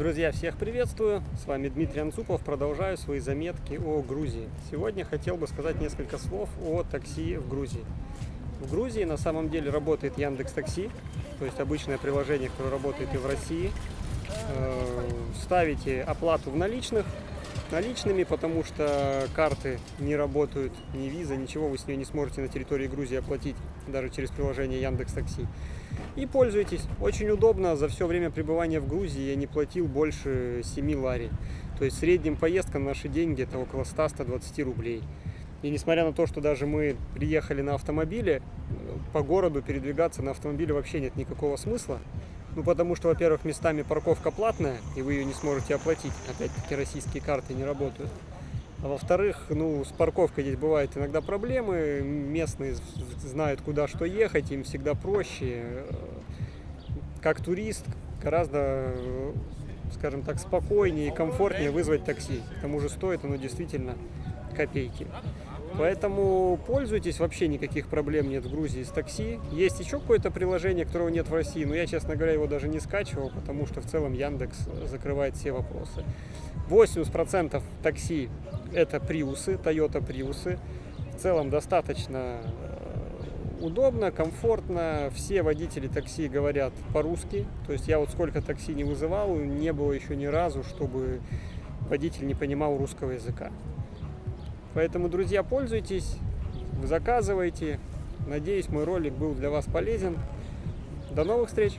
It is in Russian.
Друзья, всех приветствую! С вами Дмитрий Анцупов. Продолжаю свои заметки о Грузии. Сегодня хотел бы сказать несколько слов о такси в Грузии. В Грузии на самом деле работает Яндекс Такси, то есть обычное приложение, которое работает и в России. Э, ставите оплату в наличных, наличными, потому что карты не работают, ни виза, ничего вы с нее не сможете на территории Грузии оплатить, даже через приложение Яндекс Такси. И пользуйтесь. Очень удобно. За все время пребывания в Грузии я не платил больше 7 лари. То есть средним поездка на наши деньги это около 100-120 рублей. И несмотря на то, что даже мы приехали на автомобиле, по городу передвигаться на автомобиле вообще нет никакого смысла. Ну, потому что, во-первых, местами парковка платная, и вы ее не сможете оплатить. Опять-таки, российские карты не работают. А во-вторых, ну, с парковкой здесь бывают иногда проблемы. Местные знают, куда что ехать, им всегда проще. Как турист гораздо, скажем так, спокойнее и комфортнее вызвать такси. К тому же стоит оно действительно копейки. Поэтому пользуйтесь, вообще никаких проблем нет в Грузии с такси. Есть еще какое-то приложение, которого нет в России, но я, честно говоря, его даже не скачивал, потому что в целом Яндекс закрывает все вопросы. 80% такси это приусы, Toyota приусы. В целом достаточно э, удобно, комфортно. Все водители такси говорят по-русски. То есть я вот сколько такси не вызывал, не было еще ни разу, чтобы водитель не понимал русского языка. Поэтому, друзья, пользуйтесь, заказывайте. Надеюсь, мой ролик был для вас полезен. До новых встреч!